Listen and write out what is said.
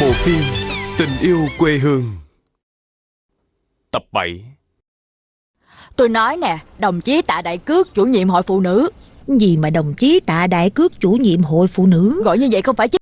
bộ phim Tình yêu quê hương. Tập 7 Tôi nói nè, đồng chí Tạ Đại Cước, chủ nhiệm hội phụ nữ. Gì mà đồng chí tạ đại cước chủ nhiệm hội phụ nữ? Gọi như vậy không phải chứ.